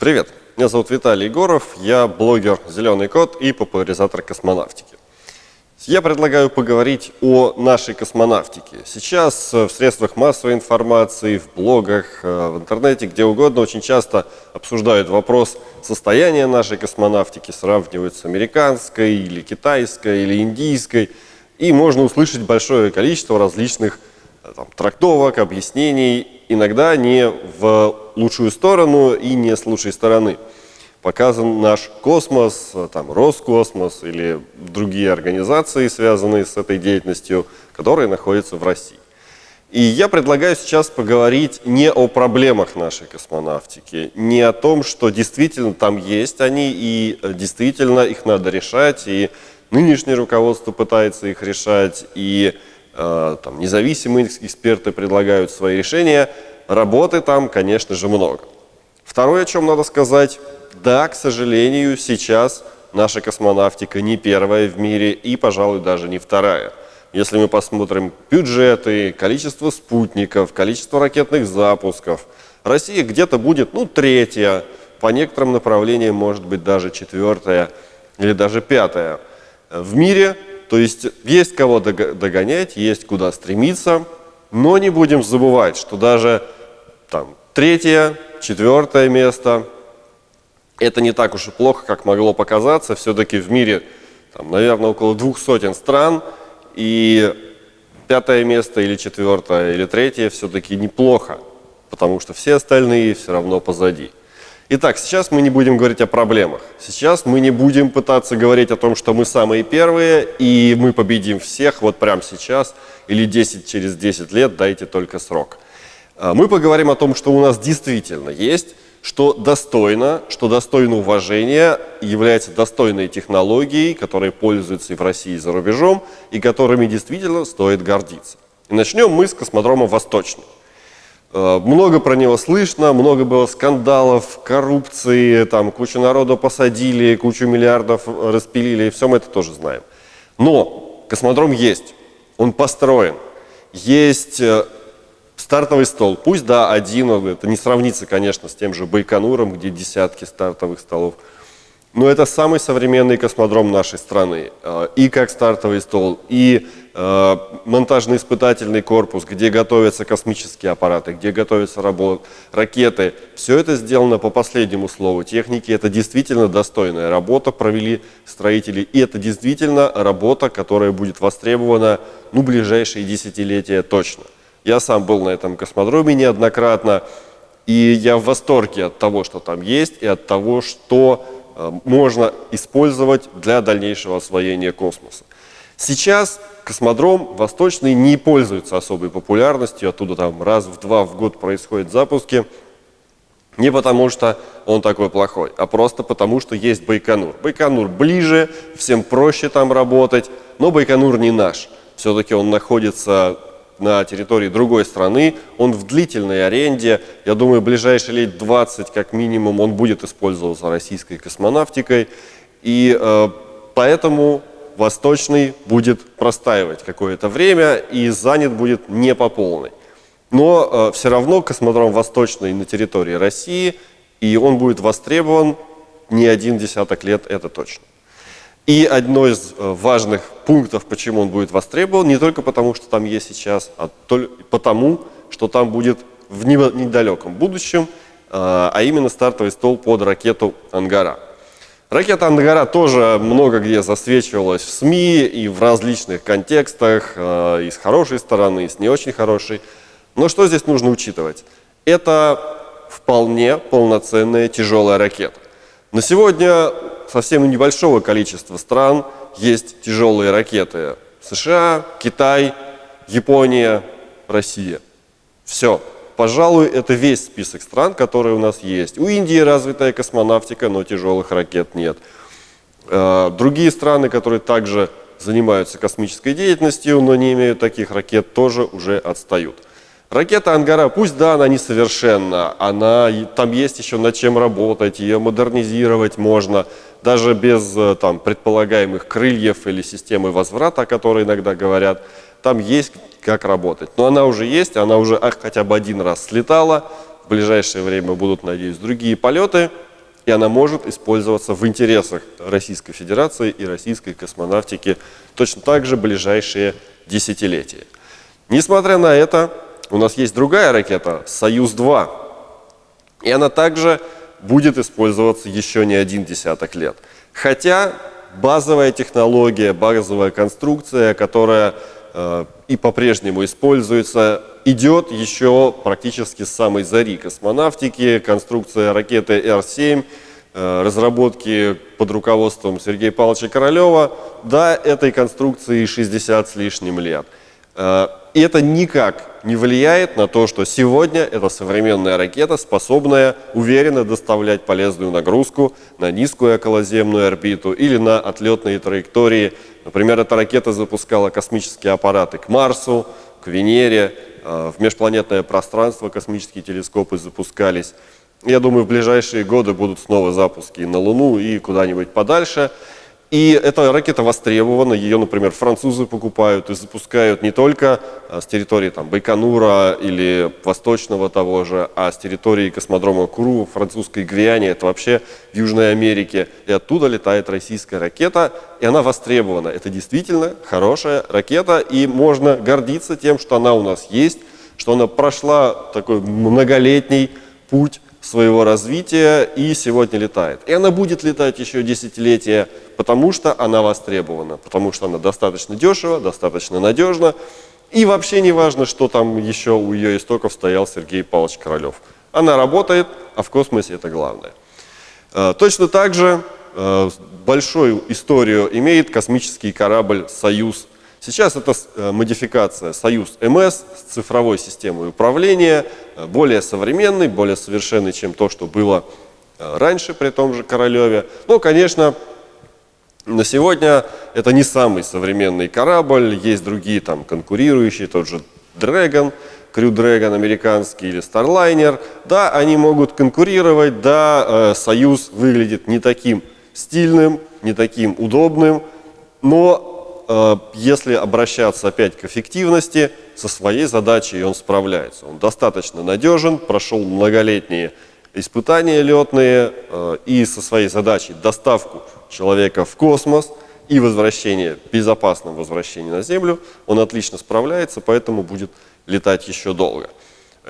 Привет, меня зовут Виталий Егоров, я блогер «Зеленый кот» и популяризатор космонавтики. Я предлагаю поговорить о нашей космонавтике. Сейчас в средствах массовой информации, в блогах, э, в интернете, где угодно очень часто обсуждают вопрос состояния нашей космонавтики, сравнивают с американской или китайской или индийской, и можно услышать большое количество различных э, там, трактовок, объяснений, иногда не в лучшую сторону и не с лучшей стороны. Показан наш космос, там, Роскосмос или другие организации, связанные с этой деятельностью, которые находятся в России. И я предлагаю сейчас поговорить не о проблемах нашей космонавтики, не о том, что действительно там есть они, и действительно их надо решать, и нынешнее руководство пытается их решать, и э, там, независимые эксперты предлагают свои решения. Работы там, конечно же, много. Второе, о чем надо сказать, да, к сожалению, сейчас наша космонавтика не первая в мире и, пожалуй, даже не вторая. Если мы посмотрим бюджеты, количество спутников, количество ракетных запусков, Россия где-то будет, ну, третья, по некоторым направлениям, может быть, даже четвертая или даже пятая в мире. То есть есть кого догонять, есть куда стремиться, но не будем забывать, что даже там, третье, четвертое место – это не так уж и плохо, как могло показаться. Все-таки в мире, там, наверное, около двух сотен стран, и пятое место или четвертое или третье все-таки неплохо, потому что все остальные все равно позади. Итак, сейчас мы не будем говорить о проблемах. Сейчас мы не будем пытаться говорить о том, что мы самые первые, и мы победим всех вот прямо сейчас, или 10 через 10 лет, дайте только срок. А, мы поговорим о том, что у нас действительно есть что достойно, что достойно уважения, является достойной технологией, которой пользуются и в России, и за рубежом, и которыми действительно стоит гордиться. И начнем мы с космодрома «Восточный». Э, много про него слышно, много было скандалов, коррупции, там кучу народу посадили, кучу миллиардов распилили, все мы это тоже знаем. Но космодром есть, он построен, есть э, Стартовый стол, пусть да, один, это не сравнится, конечно, с тем же Байконуром, где десятки стартовых столов, но это самый современный космодром нашей страны. Э, и как стартовый стол, и э, монтажно-испытательный корпус, где готовятся космические аппараты, где готовятся работ, ракеты. Все это сделано по последнему слову техники. Это действительно достойная работа, провели строители. И это действительно работа, которая будет востребована ну, ближайшие десятилетия точно. Я сам был на этом космодроме неоднократно, и я в восторге от того, что там есть, и от того, что э, можно использовать для дальнейшего освоения космоса. Сейчас космодром Восточный не пользуется особой популярностью, оттуда там раз в два в год происходят запуски, не потому что он такой плохой, а просто потому что есть Байконур. Байконур ближе, всем проще там работать, но Байконур не наш. Все-таки он находится на территории другой страны, он в длительной аренде, я думаю, ближайшие лет 20 как минимум он будет использоваться российской космонавтикой, и э, поэтому Восточный будет простаивать какое-то время и занят будет не по полной. Но э, все равно космодром Восточный на территории России, и он будет востребован не один десяток лет, это точно. И одно из э, важных пунктов, почему он будет востребован, не только потому, что там есть сейчас, а потому, что там будет в недалеком будущем, э, а именно стартовый стол под ракету «Ангара». Ракета «Ангара» тоже много где засвечивалась в СМИ и в различных контекстах, э, и с хорошей стороны, и с не очень хорошей. Но что здесь нужно учитывать? Это вполне полноценная тяжелая ракета. На сегодня совсем небольшого количества стран есть тяжелые ракеты. США, Китай, Япония, Россия. Все. Пожалуй, это весь список стран, которые у нас есть. У Индии развитая космонавтика, но тяжелых ракет нет. Э, другие страны, которые также занимаются космической деятельностью, но не имеют таких ракет, тоже уже отстают. Ракета «Ангара», пусть да, она несовершенна, она, там есть еще над чем работать, ее модернизировать можно, даже без э, там, предполагаемых крыльев или системы возврата, о которой иногда говорят, там есть как работать. Но она уже есть, она уже хотя бы один раз слетала, в ближайшее время будут, надеюсь, другие полеты, и она может использоваться в интересах Российской Федерации и российской космонавтики точно так же ближайшие десятилетия. Несмотря на это, у нас есть другая ракета «Союз-2», и она также будет использоваться еще не один десяток лет. Хотя базовая технология, базовая конструкция, которая э, и по-прежнему используется, идет еще практически с самой зари космонавтики. Конструкция ракеты Р-7, э, разработки под руководством Сергея Павловича Королева, да, этой конструкции 60 с лишним лет. Э, и это никак не влияет на то, что сегодня эта современная ракета, способная уверенно доставлять полезную нагрузку на низкую околоземную орбиту или на отлетные траектории. Например, эта ракета запускала космические аппараты к Марсу, к Венере, э, в межпланетное пространство космические телескопы запускались. Я думаю, в ближайшие годы будут снова запуски на Луну и куда-нибудь подальше. И эта ракета востребована, ее, например, французы покупают и запускают не только а, с территории там, Байконура или Восточного того же, а с территории космодрома Куру, французской Гвиане, это вообще в Южной Америке. И оттуда летает российская ракета, и она востребована. Это действительно хорошая ракета, и можно гордиться тем, что она у нас есть, что она прошла такой многолетний путь своего развития и сегодня летает. И она будет летать еще десятилетия, потому что она востребована, потому что она достаточно дешево, достаточно надежна. И вообще не важно, что там еще у ее истоков стоял Сергей Павлович Королев. Она работает, а в космосе это главное. Э, точно так же э, большую историю имеет космический корабль «Союз Сейчас это э, модификация Союз МС с цифровой системой управления, э, более современный, более совершенный, чем то, что было э, раньше при том же Королеве. Но, конечно, на сегодня это не самый современный корабль, есть другие там конкурирующие, тот же Dragon, Crew Dragon американский или Starliner. Да, они могут конкурировать, да, Союз выглядит не таким стильным, не таким удобным, но если обращаться опять к эффективности, со своей задачей он справляется. Он достаточно надежен, прошел многолетние испытания летные э, и со своей задачей доставку человека в космос и возвращение, безопасном возвращении на Землю, он отлично справляется, поэтому будет летать еще долго.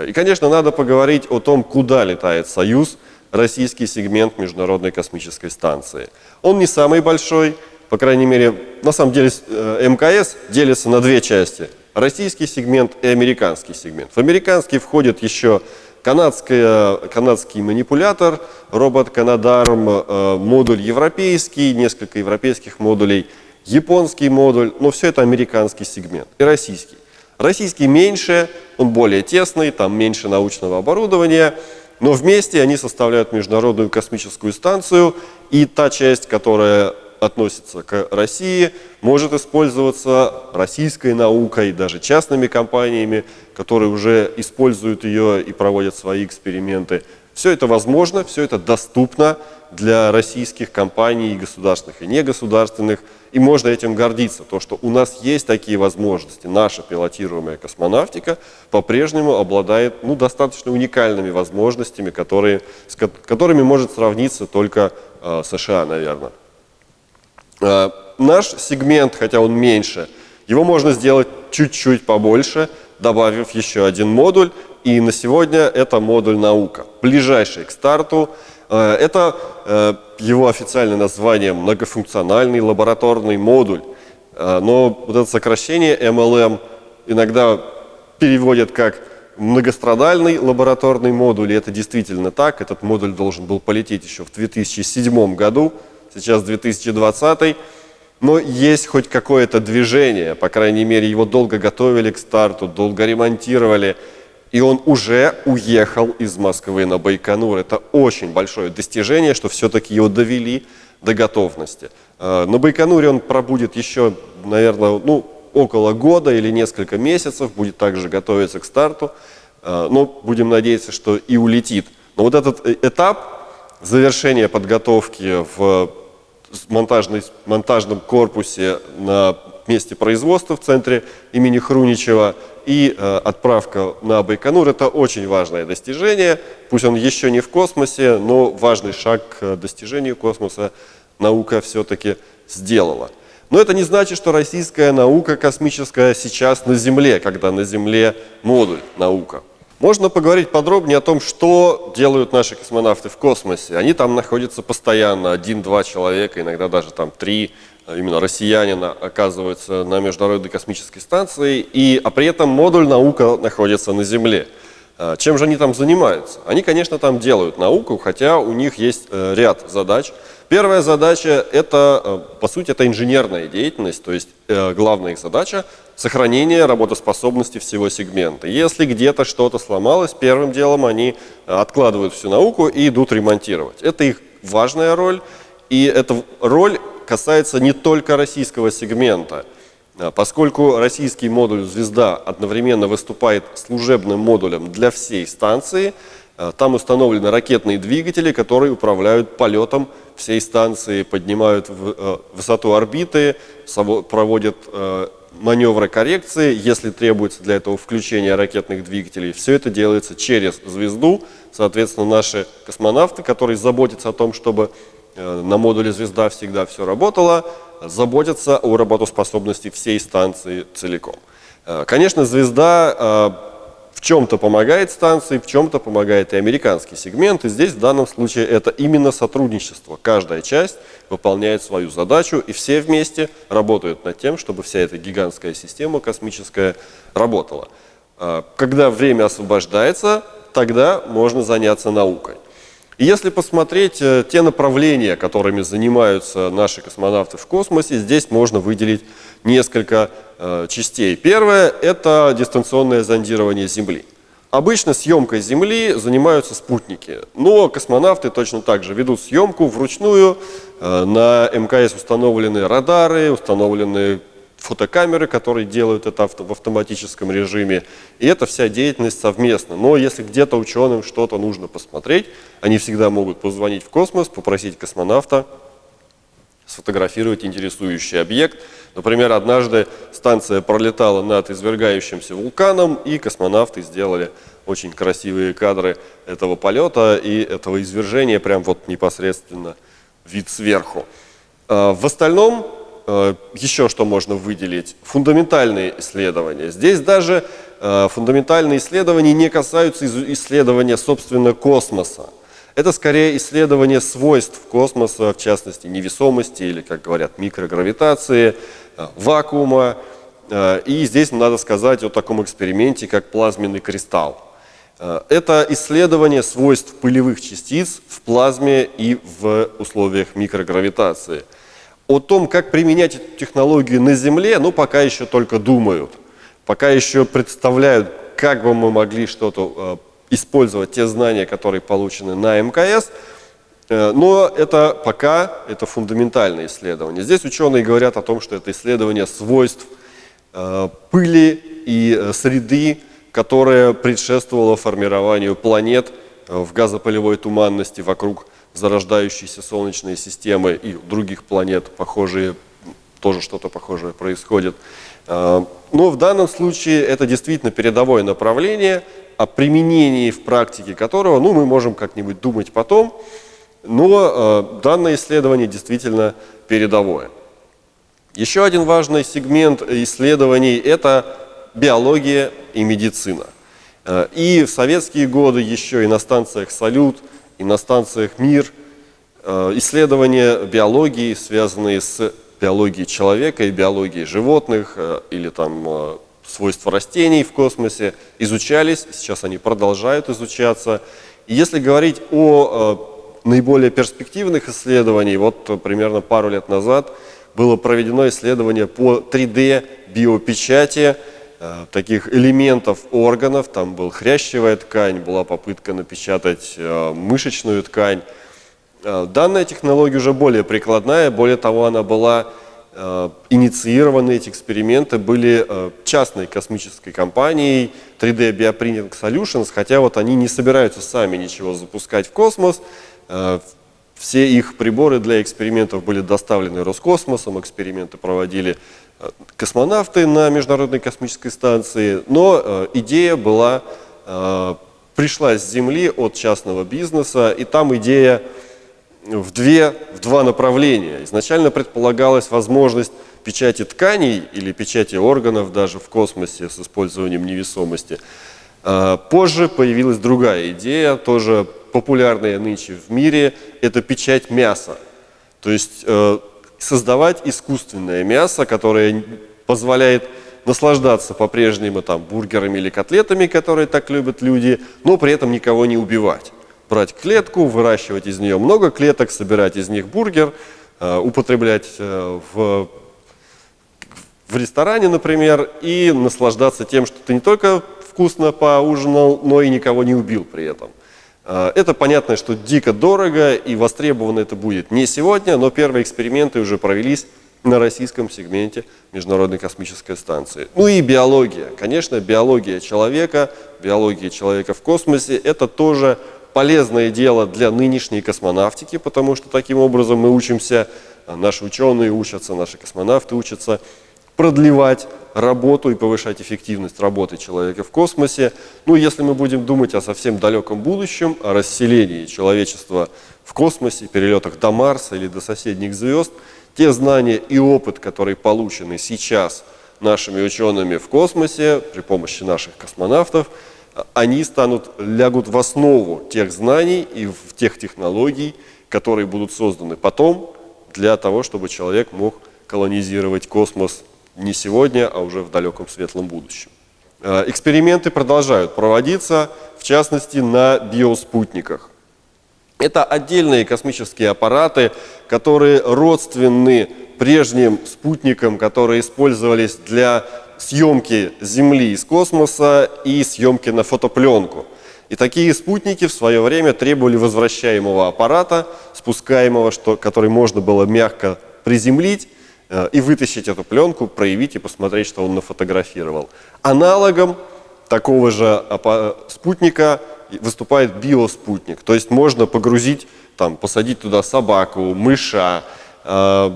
И, конечно, надо поговорить о том, куда летает «Союз», российский сегмент Международной космической станции. Он не самый большой, по крайней мере, на самом деле э, МКС делится на две части. Российский сегмент и американский сегмент. В американский входит еще канадский манипулятор, робот Канадарм, э, модуль европейский, несколько европейских модулей, японский модуль, но все это американский сегмент и российский. Российский меньше, он более тесный, там меньше научного оборудования, но вместе они составляют Международную космическую станцию, и та часть, которая относится к России, может использоваться российской наукой, даже частными компаниями, которые уже используют ее и проводят свои эксперименты. Все это возможно, все это доступно для российских компаний, государственных и негосударственных, и можно этим гордиться, то, что у нас есть такие возможности. Наша пилотируемая космонавтика по-прежнему обладает ну, достаточно уникальными возможностями, которые, с которыми может сравниться только э, США, наверное. Э, наш сегмент, хотя он меньше, его можно сделать чуть-чуть побольше, добавив еще один модуль. И на сегодня это модуль «Наука», ближайший к старту. Э, это э, его официальное название «Многофункциональный лабораторный модуль». Но вот это сокращение MLM иногда переводят как многострадальный лабораторный модуль, и это действительно так. Этот модуль должен был полететь еще в 2007 году, сейчас 2020, но есть хоть какое-то движение, по крайней мере, его долго готовили к старту, долго ремонтировали, и он уже уехал из Москвы на Байконур. Это очень большое достижение, что все-таки его довели до готовности. А, на Байконуре он пробудет еще, наверное, ну, около года или несколько месяцев, будет также готовиться к старту, а, но будем надеяться, что и улетит. Но вот этот э, этап завершения подготовки в монтажной, монтажном корпусе на месте производства в центре имени Хруничева и э, отправка на Байконур – это очень важное достижение. Пусть он еще не в космосе, но важный шаг к достижению космоса наука все-таки сделала. Но это не значит, что российская наука космическая сейчас на Земле, когда на Земле модуль наука. Можно поговорить подробнее о том, что делают наши космонавты в космосе. Они там находятся постоянно, один-два человека, иногда даже там три, а именно россиянина, оказываются на Международной космической станции, и, а при этом модуль наука находится на Земле. А чем же они там занимаются? Они, конечно, там делают науку, хотя у них есть э, ряд задач. Первая задача – это, э, по сути, это инженерная деятельность, то есть э, главная их задача – сохранение работоспособности всего сегмента. Если где-то что-то сломалось, первым делом они откладывают всю науку и идут ремонтировать. Это их важная роль, и эта роль касается не только российского сегмента – поскольку российский модуль «Звезда» одновременно выступает служебным модулем для всей станции, там установлены ракетные двигатели, которые управляют полетом всей станции, поднимают а, высоту орбиты, проводят маневры коррекции, если требуется для этого включение ракетных двигателей. Все это делается через звезду. Соответственно, наши космонавты, которые заботятся о том, чтобы на модуле «Звезда» всегда все работало, заботятся о работоспособности всей станции целиком. Э, конечно, звезда э, в чем-то помогает станции, в чем-то помогает и американский сегмент. И здесь в данном случае это именно сотрудничество. Каждая часть выполняет свою задачу, и все вместе работают над тем, чтобы вся эта гигантская система космическая работала. Э, когда время освобождается, тогда можно заняться наукой. И если посмотреть э, те направления, которыми занимаются наши космонавты в космосе, здесь можно выделить несколько э, частей. Первое – это дистанционное зондирование Земли. Обычно съемкой Земли занимаются спутники, но космонавты точно так же ведут съемку вручную. Э, на МКС установлены радары, установлены фотокамеры, которые делают это в автоматическом режиме. И это вся деятельность совместно. Но если где-то ученым что-то нужно посмотреть, они всегда могут позвонить в космос, попросить космонавта сфотографировать интересующий объект. Например, однажды станция пролетала над извергающимся вулканом, и космонавты сделали очень красивые кадры этого полета и этого извержения, прям вот непосредственно вид сверху. А, в остальном Э, еще что можно выделить? Фундаментальные исследования. Здесь даже э, фундаментальные исследования не касаются исследования, собственно, космоса. Это скорее исследование свойств космоса, в частности, невесомости или, как говорят, микрогравитации, э, вакуума. И здесь надо сказать о таком эксперименте, как плазменный кристалл. Это исследование свойств пылевых частиц в плазме и в условиях микрогравитации – о том, как применять эту технологию на Земле, ну, пока еще только думают. Пока еще представляют, как бы мы могли что-то э, использовать, те знания, которые получены на МКС. Э, но это пока это фундаментальное исследование. Здесь ученые говорят о том, что это исследование свойств э, пыли и э, среды, которая предшествовала формированию планет в газопылевой туманности вокруг зарождающиеся солнечные системы и других планет похожие, тоже что-то похожее происходит. Но в данном случае это действительно передовое направление, о применении в практике которого ну, мы можем как-нибудь думать потом, но а, данное исследование действительно передовое. Еще один важный сегмент исследований – это биология и медицина. А, и в советские годы еще и на станциях «Салют» и на станциях «Мир» э, исследования биологии, связанные с биологией человека и биологией животных э, или там э, свойства растений в космосе изучались, сейчас они продолжают изучаться. И если говорить о наиболее перспективных исследованиях, вот примерно пару лет назад было проведено исследование по 3D биопечати, Э, таких элементов органов. Там был хрящевая ткань, была попытка напечатать э, мышечную ткань. Э, данная технология уже более прикладная, более того, она была инициированы эти эксперименты были частной космической компанией 3D Bioprinting Solutions, хотя вот они не собираются сами ничего запускать в космос. Все их приборы для экспериментов были доставлены Роскосмосом, эксперименты проводили космонавты на Международной космической станции, но идея была, пришла с Земли от частного бизнеса, и там идея в, две, в два направления. Изначально предполагалась возможность печати тканей или печати органов даже в космосе с использованием невесомости. А, позже появилась другая идея, тоже популярная нынче в мире, это печать мяса. То есть э, создавать искусственное мясо, которое позволяет наслаждаться по-прежнему там бургерами или котлетами, которые так любят люди, но при этом никого не убивать. Брать клетку, выращивать из нее много клеток, собирать из них бургер, э, употреблять э, в в ресторане, например, и наслаждаться тем, что ты не только вкусно поужинал, но и никого не убил при этом. А, это понятно, что дико дорого и востребовано это будет не сегодня, но первые эксперименты уже провелись на российском сегменте Международной космической станции. Ну и биология. Конечно, биология человека, биология человека в космосе – это тоже полезное дело для нынешней космонавтики, потому что таким образом мы учимся, наши ученые учатся, наши космонавты учатся продлевать работу и повышать эффективность работы человека в космосе. Ну, если мы будем думать о совсем далеком будущем, о расселении человечества в космосе, перелетах до Марса или до соседних звезд, те знания и опыт, которые получены сейчас нашими учеными в космосе при помощи наших космонавтов, они станут, лягут в основу тех знаний и в тех технологий, которые будут созданы потом для того, чтобы человек мог колонизировать космос не сегодня, а уже в далеком светлом будущем. Э, эксперименты продолжают проводиться, в частности, на биоспутниках. Это отдельные космические аппараты, которые родственны прежним спутникам, которые использовались для съемки Земли из космоса и съемки на фотопленку. И такие спутники в свое время требовали возвращаемого аппарата, спускаемого, что, который можно было мягко приземлить, Э, и вытащить эту пленку, проявить и посмотреть, что он нафотографировал. Аналогом такого же спутника выступает биоспутник. То есть можно погрузить, там, посадить туда собаку, мыша, э,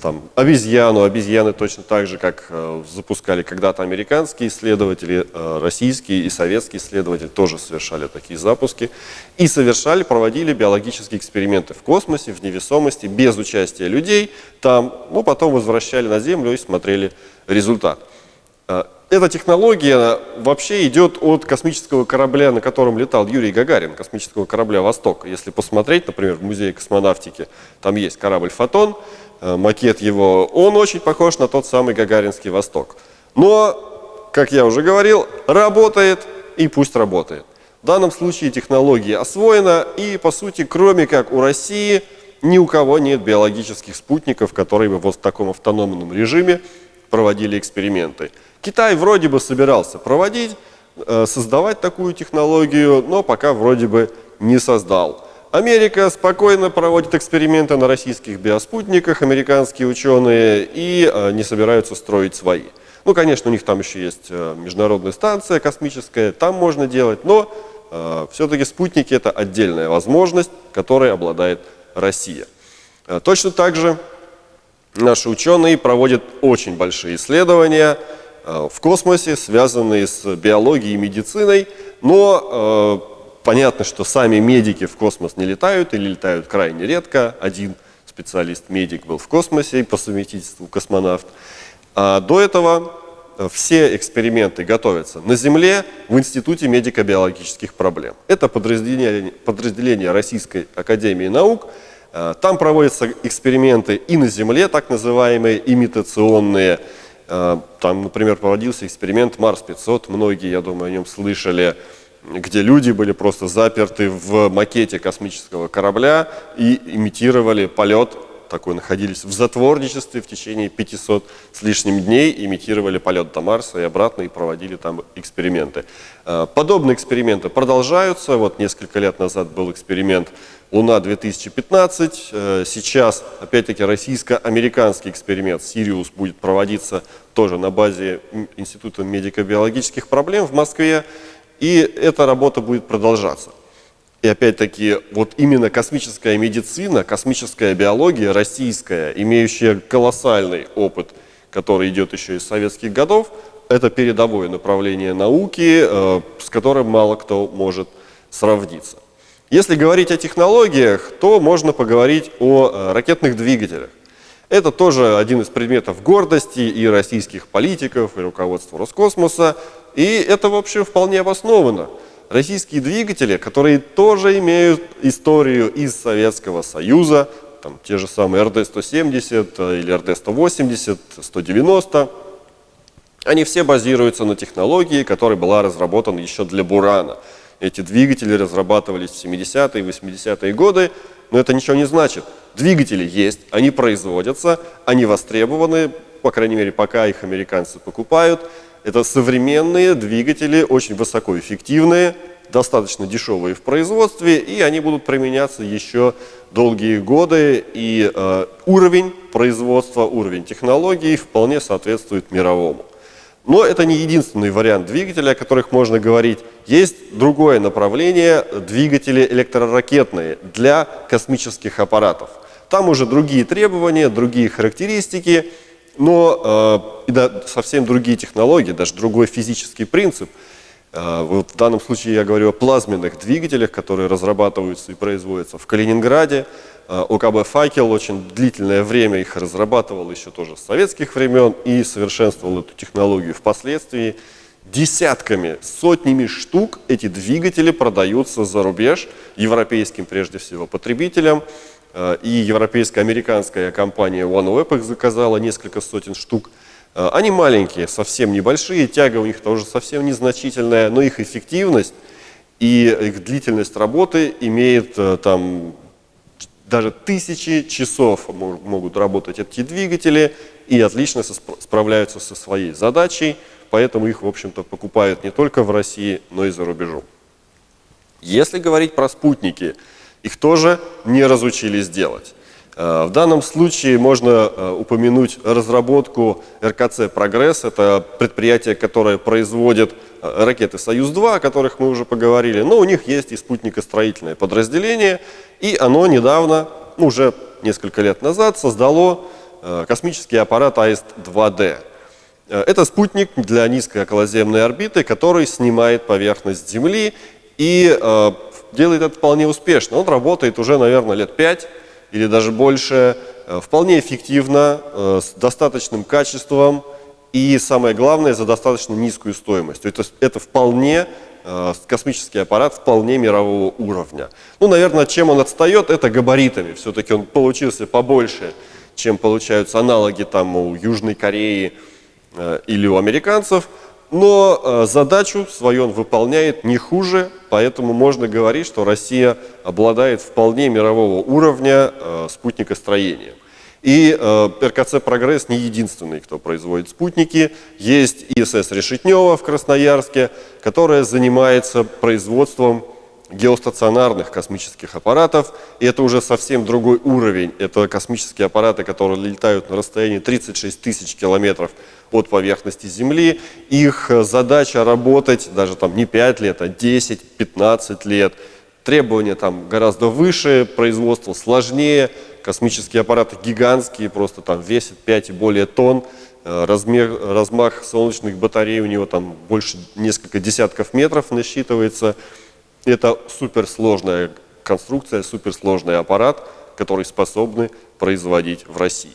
там, обезьяну, обезьяны точно так же, как э, запускали когда-то американские исследователи, э, российские и советские исследователи тоже совершали такие запуски. И совершали, проводили биологические эксперименты в космосе, в невесомости, без участия людей. Там, ну, потом возвращали на Землю и смотрели результат. Эта технология вообще идет от космического корабля, на котором летал Юрий Гагарин, космического корабля «Восток». Если посмотреть, например, в музее космонавтики, там есть корабль «Фотон», Э, макет его, он очень похож на тот самый Гагаринский Восток. Но, как я уже говорил, работает и пусть работает. В данном случае технология освоена и, по сути, кроме как у России, ни у кого нет биологических спутников, которые бы вот в таком автономном режиме проводили эксперименты. Китай вроде бы собирался проводить, э, создавать такую технологию, но пока вроде бы не создал. Америка спокойно проводит эксперименты на российских биоспутниках, американские ученые, и э, не собираются строить свои. Ну, конечно, у них там еще есть э, международная станция космическая, там можно делать, но э, все-таки спутники – это отдельная возможность, которой обладает Россия. Э, точно так же наши ученые проводят очень большие исследования э, в космосе, связанные с биологией и медициной, но э, Понятно, что сами медики в космос не летают или летают крайне редко. Один специалист-медик был в космосе по совместительству космонавт. А до этого э, все эксперименты готовятся на Земле в Институте медико-биологических проблем. Это подразделение, подразделение Российской Академии Наук. Э, там проводятся эксперименты и на Земле, так называемые имитационные. Э, там, например, проводился эксперимент Марс-500, многие, я думаю, о нем слышали где люди были просто заперты в макете космического корабля и имитировали полет, такой находились в затворничестве в течение 500 с лишним дней, имитировали полет до Марса и обратно и проводили там эксперименты. А, подобные эксперименты продолжаются. Вот несколько лет назад был эксперимент Луна-2015. Э, сейчас, опять-таки, российско-американский эксперимент «Сириус» будет проводиться тоже на базе Института медико-биологических проблем в Москве. И эта работа будет продолжаться. И опять-таки, вот именно космическая медицина, космическая биология российская, имеющая колоссальный опыт который идет еще из советских годов, это передовое направление науки, э, с которым мало кто может сравниться. Если говорить о технологиях, то можно поговорить о э, ракетных двигателях. Это тоже один из предметов гордости и российских политиков, и руководства Роскосмоса. И это, в общем, вполне обосновано. Российские двигатели, которые тоже имеют историю из Советского Союза, там, те же самые РД-170 э, или РД-180, 190, они все базируются на технологии, которая была разработана еще для Бурана. Эти двигатели разрабатывались в 70-е и 80-е годы, но это ничего не значит. Двигатели есть, они производятся, они востребованы, по крайней мере, пока их американцы покупают. Это современные двигатели, очень высокоэффективные, достаточно дешевые в производстве, и они будут применяться еще долгие годы, и э, уровень производства, уровень технологий вполне соответствует мировому. Но это не единственный вариант двигателя, о которых можно говорить. Есть другое направление – двигатели электроракетные для космических аппаратов. Там уже другие требования, другие характеристики, но э, да, совсем другие технологии, даже другой физический принцип. Э, вот в данном случае я говорю о плазменных двигателях, которые разрабатываются и производятся в Калининграде. Э, ОКБ «Факел» очень длительное время их разрабатывал еще тоже с советских времен и совершенствовал эту технологию впоследствии. Десятками, сотнями штук эти двигатели продаются за рубеж, европейским прежде всего потребителям. Э, и европейская американская компания OneWeb их заказала несколько сотен штук. Э, они маленькие, совсем небольшие, тяга у них тоже совсем незначительная, но их эффективность и их длительность работы имеет там даже тысячи часов могут работать эти двигатели и отлично справляются со своей задачей, поэтому их, в общем-то, покупают не только в России, но и за рубежом. Если говорить про спутники, их тоже не разучились делать. Э, в данном случае можно э, упомянуть разработку РКЦ «Прогресс». Это предприятие, которое производит э, ракеты «Союз-2», о которых мы уже поговорили. Но у них есть и спутникостроительное подразделение, и оно недавно, уже несколько лет назад, создало космический аппарат АИСТ-2D. Это спутник для низкой околоземной орбиты, который снимает поверхность Земли и делает это вполне успешно. Он работает уже, наверное, лет пять или даже больше, э, вполне эффективно, э, с достаточным качеством и, самое главное, за достаточно низкую стоимость. Это, это вполне э, космический аппарат вполне мирового уровня. Ну, наверное, чем он отстает, это габаритами. Все-таки он получился побольше, чем получаются аналоги там у Южной Кореи или у американцев – но э, задачу свою он выполняет не хуже, поэтому можно говорить, что Россия обладает вполне мирового уровня э, спутникостроения. И э, РКЦ «Прогресс» не единственный, кто производит спутники. Есть ИСС «Решетнева» в Красноярске, которая занимается производством геостационарных космических аппаратов. И это уже совсем другой уровень. Это космические аппараты, которые летают на расстоянии 36 тысяч километров от поверхности Земли. Их э, задача работать даже там не 5 лет, а 10-15 лет. Требования там гораздо выше, производство сложнее, космические аппараты гигантские, просто там весят 5 и более тонн. Э, размер, размах солнечных батарей у него там больше несколько десятков метров насчитывается. Это суперсложная конструкция, суперсложный аппарат, который способны производить в России.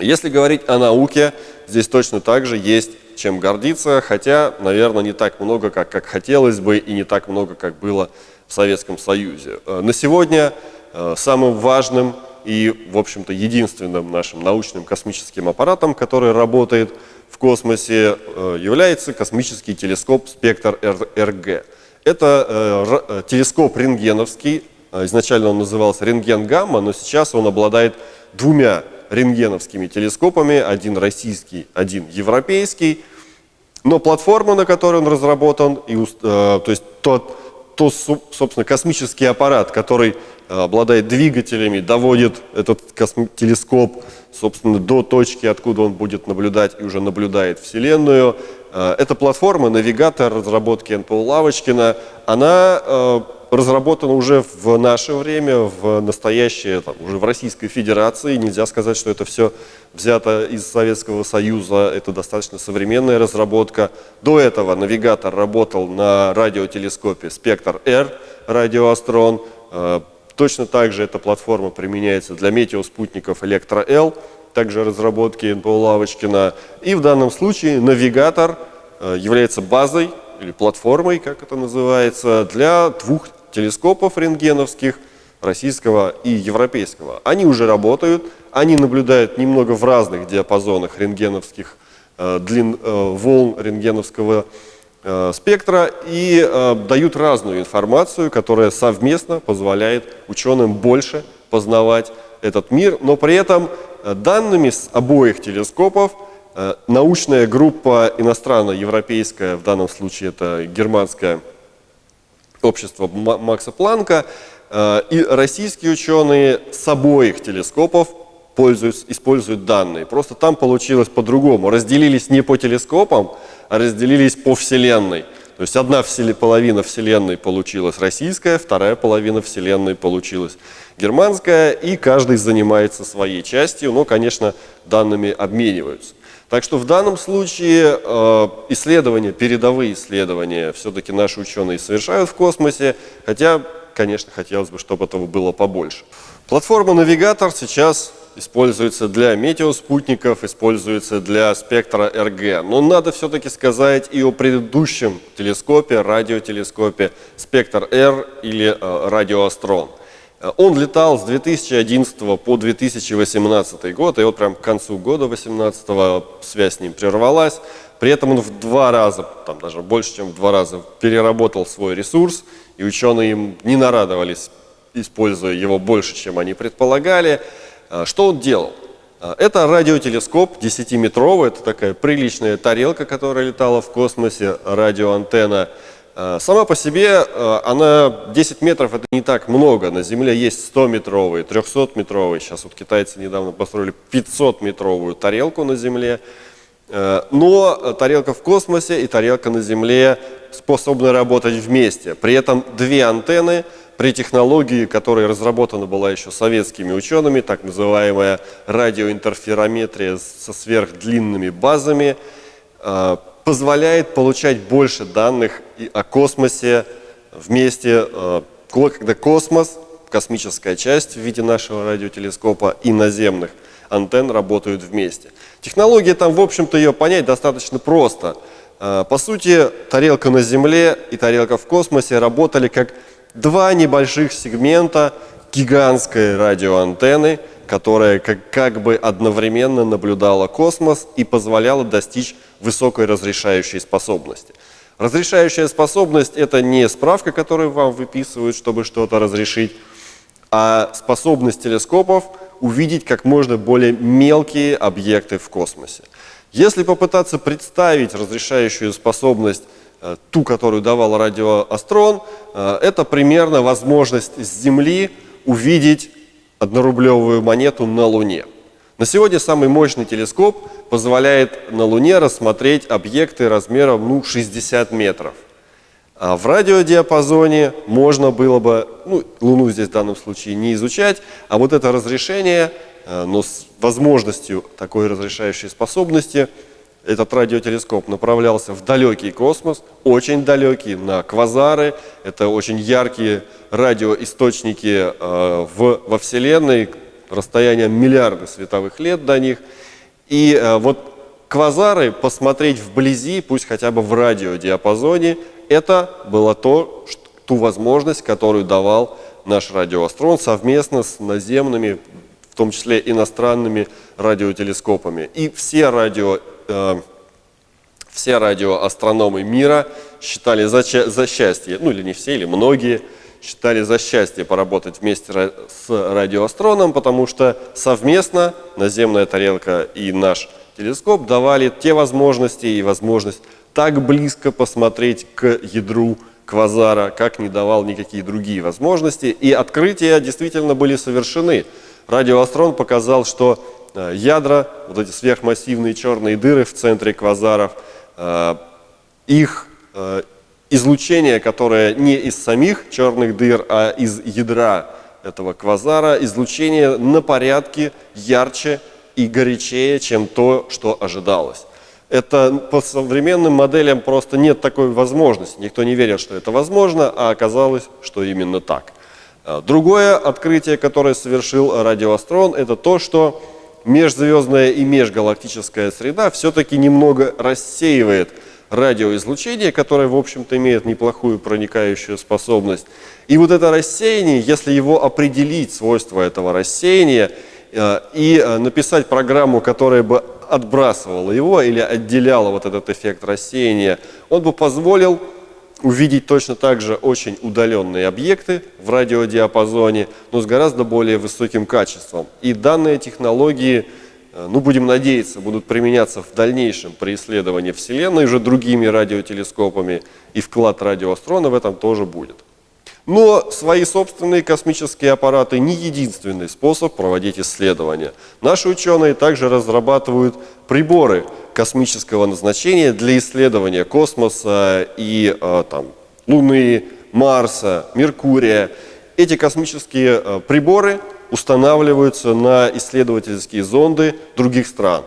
Если говорить о науке, здесь точно так же есть чем гордиться, хотя, наверное, не так много, как, как хотелось бы, и не так много, как было в Советском Союзе. Э, на сегодня э, самым важным и, в общем-то, единственным нашим научным космическим аппаратом, который работает в космосе, э, является космический телескоп «Спектр РГ». Это телескоп рентгеновский, изначально он назывался рентген-гамма, но сейчас он обладает двумя рентгеновскими телескопами, один российский, один европейский. Но платформа, на которой он разработан, и, э, то есть тот, то, собственно, космический аппарат, который э, обладает двигателями, доводит этот телескоп, собственно, до точки, откуда он будет наблюдать и уже наблюдает Вселенную. Э, эта платформа, навигатор разработки НПО Лавочкина, она разработано уже в наше время, в настоящее, там, уже в Российской Федерации. Нельзя сказать, что это все взято из Советского Союза. Это достаточно современная разработка. До этого навигатор работал на радиотелескопе «Спектр-Р» радиоастрон. Э, точно так же эта платформа применяется для метеоспутников «Электро-Л», также разработки НПО Лавочкина. И в данном случае навигатор э, является базой или платформой, как это называется, для двух телескопов рентгеновских, российского и европейского. Они уже работают, они наблюдают немного в разных диапазонах рентгеновских э, длин э, волн рентгеновского э, спектра и э, дают разную информацию, которая совместно позволяет ученым больше познавать этот мир, но при этом э, данными с обоих телескопов Э, научная группа иностранно-европейская, в данном случае это германское общество Макса Планка, э, и российские ученые с обоих телескопов пользуются, используют данные. Просто там получилось по-другому. Разделились не по телескопам, а разделились по Вселенной. То есть одна половина Вселенной получилась российская, вторая половина Вселенной получилась германская, и каждый занимается своей частью, но, конечно, данными обмениваются. Так что в данном случае э, исследования, передовые исследования все-таки наши ученые совершают в космосе, хотя, конечно, хотелось бы, чтобы этого было побольше. Платформа «Навигатор» сейчас используется для метеоспутников, используется для спектра РГ. Но надо все-таки сказать и о предыдущем телескопе, радиотелескопе «Спектр-Р» или э, «Радиоастрон». Он летал с 2011 по 2018 год, и вот прям к концу года 2018 связь с ним прервалась. При этом он в два раза, там даже больше, чем в два раза, переработал свой ресурс, и ученые им не нарадовались, используя его больше, чем они предполагали. А, что он делал? А, это радиотелескоп 10-метровый, это такая приличная тарелка, которая летала в космосе, радиоантенна. Э, сама по себе э, она 10 метров это не так много. На Земле есть 100-метровые, 300-метровые. Сейчас вот китайцы недавно построили 500-метровую тарелку на Земле. Э, но тарелка в космосе и тарелка на Земле способны работать вместе. При этом две антенны при технологии, которая разработана была еще советскими учеными, так называемая радиоинтерферометрия со сверхдлинными базами, позволяет получать больше данных о космосе вместе, э, когда космос, космическая часть в виде нашего радиотелескопа и наземных антенн работают вместе. Технология там, в общем-то, ее понять достаточно просто. Э, по сути, тарелка на Земле и тарелка в космосе работали как два небольших сегмента гигантской радиоантенны, которая как, как бы одновременно наблюдала космос и позволяла достичь высокой разрешающей способности. Разрешающая способность – это не справка, которую вам выписывают, чтобы что-то разрешить, а способность телескопов увидеть как можно более мелкие объекты в космосе. Если попытаться представить разрешающую способность, э, ту, которую давал радиоастрон, э, это примерно возможность с Земли увидеть однорублевую монету на Луне. На сегодня самый мощный телескоп позволяет на Луне рассмотреть объекты размером ну, 60 метров. А в радиодиапазоне можно было бы, ну, Луну здесь в данном случае не изучать, а вот это разрешение, э, но с возможностью такой разрешающей способности, этот радиотелескоп направлялся в далекий космос, очень далекий, на квазары. Это очень яркие радиоисточники э, в, во Вселенной, расстояние миллиарды световых лет до них. И э, вот квазары посмотреть вблизи, пусть хотя бы в радиодиапазоне, это было то, что, ту возможность, которую давал наш радиоастрон совместно с наземными, в том числе иностранными радиотелескопами. И все, радио, э, все радиоастрономы мира считали за, за счастье, ну или не все, или многие, считали за счастье поработать вместе с радиоастроном, потому что совместно наземная тарелка и наш телескоп давали те возможности и возможность так близко посмотреть к ядру квазара, как не давал никакие другие возможности. И открытия действительно были совершены. Радиоастрон показал, что э, ядра, вот эти сверхмассивные черные дыры в центре квазаров, э, их э, излучение, которое не из самих черных дыр, а из ядра этого квазара, излучение на порядке ярче и горячее, чем то, что ожидалось. Это по современным моделям просто нет такой возможности. Никто не верил, что это возможно, а оказалось, что именно так. А, другое открытие, которое совершил радиоастрон, это то, что межзвездная и межгалактическая среда все-таки немного рассеивает радиоизлучение, которое, в общем-то, имеет неплохую проникающую способность. И вот это рассеяние, если его определить, свойства этого рассеяния, э, и э, написать программу, которая бы отбрасывала его или отделяла вот этот эффект рассеяния, он бы позволил увидеть точно так же очень удаленные объекты в радиодиапазоне, но с гораздо более высоким качеством. И данные технологии, ну будем надеяться, будут применяться в дальнейшем при исследовании Вселенной уже другими радиотелескопами, и вклад радиоастрона в этом тоже будет. Но свои собственные космические аппараты не единственный способ проводить исследования. Наши ученые также разрабатывают приборы космического назначения для исследования космоса и э, там, Луны, Марса, Меркурия. Эти космические э, приборы устанавливаются на исследовательские зонды других стран.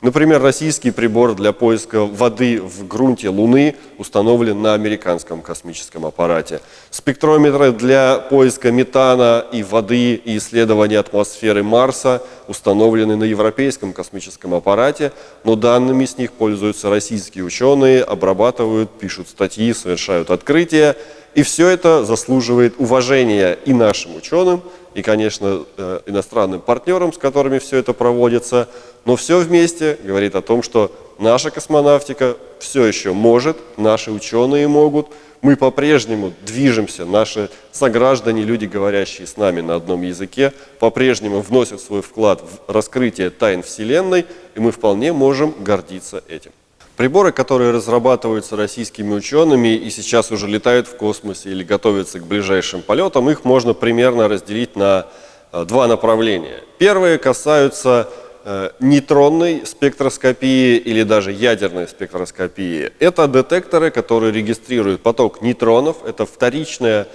Например, российский прибор для поиска воды в грунте Луны установлен на американском космическом аппарате. Спектрометры для поиска метана и воды и исследования атмосферы Марса установлены на европейском космическом аппарате, но данными с них пользуются российские ученые, обрабатывают, пишут статьи, совершают открытия. И все это заслуживает уважения и нашим ученым, и, конечно, э, иностранным партнерам, с которыми все это проводится. Но все вместе говорит о том, что наша космонавтика все еще может, наши ученые могут, мы по-прежнему движемся, наши сограждане, люди, говорящие с нами на одном языке, по-прежнему вносят свой вклад в раскрытие тайн Вселенной, и мы вполне можем гордиться этим. Приборы, которые разрабатываются российскими учеными и сейчас уже летают в космосе или готовятся к ближайшим полетам, их можно примерно разделить на э, два направления. Первые касаются э, нейтронной спектроскопии или даже ядерной спектроскопии. Это детекторы, которые регистрируют поток нейтронов. Это вторичная,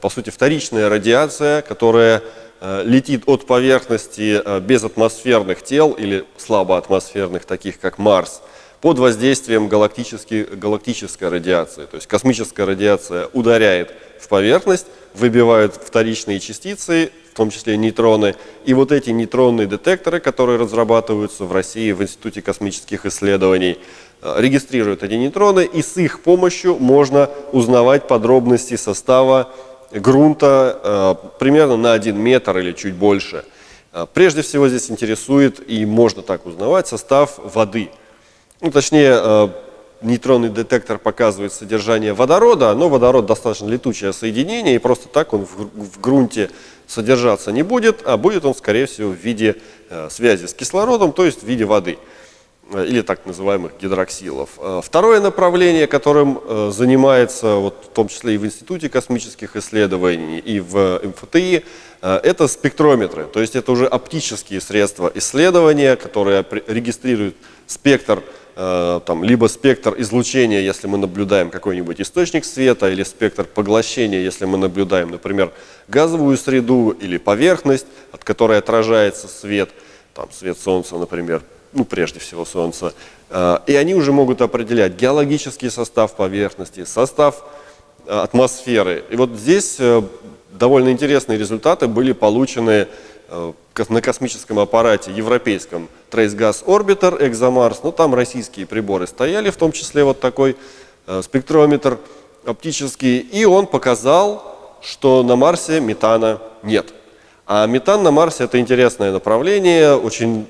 по сути, вторичная радиация, которая э, летит от поверхности безатмосферных тел или слабоатмосферных, таких как Марс, под воздействием галактической радиации. То есть космическая радиация ударяет в поверхность, выбивает вторичные частицы, в том числе нейтроны. И вот эти нейтронные детекторы, которые разрабатываются в России в Институте космических исследований, э, регистрируют эти нейтроны, и с их помощью можно узнавать подробности состава грунта э, примерно на 1 метр или чуть больше. Э, прежде всего здесь интересует, и можно так узнавать, состав воды – ну, точнее, э, нейтронный детектор показывает содержание водорода, но водород достаточно летучее соединение, и просто так он в, грунте содержаться не будет, а будет он, скорее всего, в виде э, связи с кислородом, то есть в виде воды э, или так называемых гидроксилов. Второе направление, которым занимается, вот, в том числе и в Институте космических исследований, и в МФТИ, это спектрометры, то есть это уже оптические средства исследования, которые регистрируют спектр там, либо спектр излучения, если мы наблюдаем какой-нибудь источник света, или спектр поглощения, если мы наблюдаем, например, газовую среду или поверхность, от которой отражается свет, там, свет Солнца, например, ну, прежде всего Солнца. Э, и они уже могут определять геологический состав поверхности, состав э, атмосферы. И вот здесь довольно интересные результаты были получены на космическом аппарате европейском Trace Gas Orbiter ExoMars, ну там российские приборы стояли, в том числе вот такой э, спектрометр оптический, и он показал, что на Марсе метана нет. А метан на Марсе это интересное направление, очень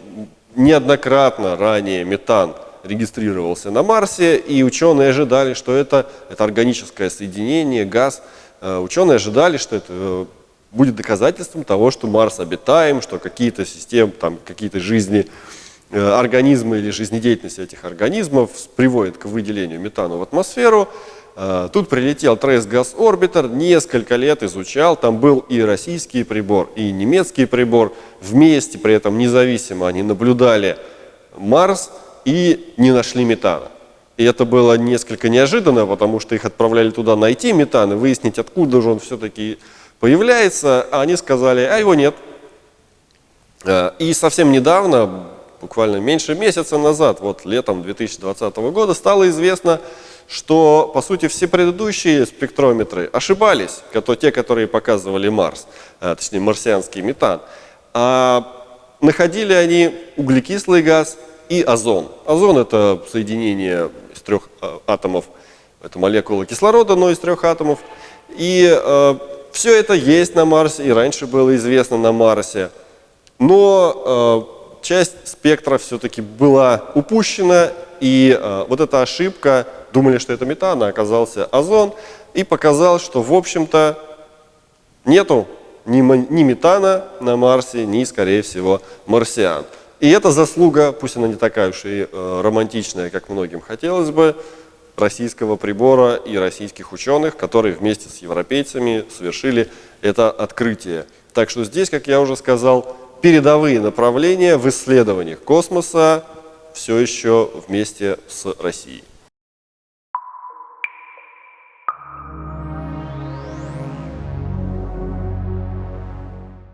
неоднократно ранее метан регистрировался на Марсе, и ученые ожидали, что это, это органическое соединение, газ. Э, ученые ожидали, что это э, будет доказательством того, что Марс обитаем, что какие-то системы, там, какие-то жизни, э, организмы или жизнедеятельность этих организмов приводит к выделению метана в атмосферу. Э, тут прилетел Trace Gas Orbiter, несколько лет изучал, там был и российский прибор, и немецкий прибор. Вместе, при этом независимо, они наблюдали Марс и не нашли метана. И это было несколько неожиданно, потому что их отправляли туда найти метан и выяснить, откуда же он все-таки появляется. А они сказали, а его нет. Э, и совсем недавно, буквально меньше месяца назад, вот летом 2020 года, стало известно, что, по сути, все предыдущие спектрометры ошибались, те, которые показывали Марс, э, точнее, марсианский метан. А находили они углекислый газ и озон. Озон – это соединение из трех э, атомов, это молекула кислорода, но из трех атомов. И все это есть на Марсе, и раньше было известно на Марсе. Но э, часть спектра все-таки была упущена, и э, вот эта ошибка, думали, что это метан, а оказался озон, и показал, что, в общем-то, нету ни, ни метана на Марсе, ни, скорее всего, марсиан. И это заслуга, пусть она не такая уж и э, романтичная, как многим хотелось бы, российского прибора и российских ученых, которые вместе с европейцами совершили это открытие. Так что здесь, как я уже сказал, передовые направления в исследованиях космоса все еще вместе с Россией.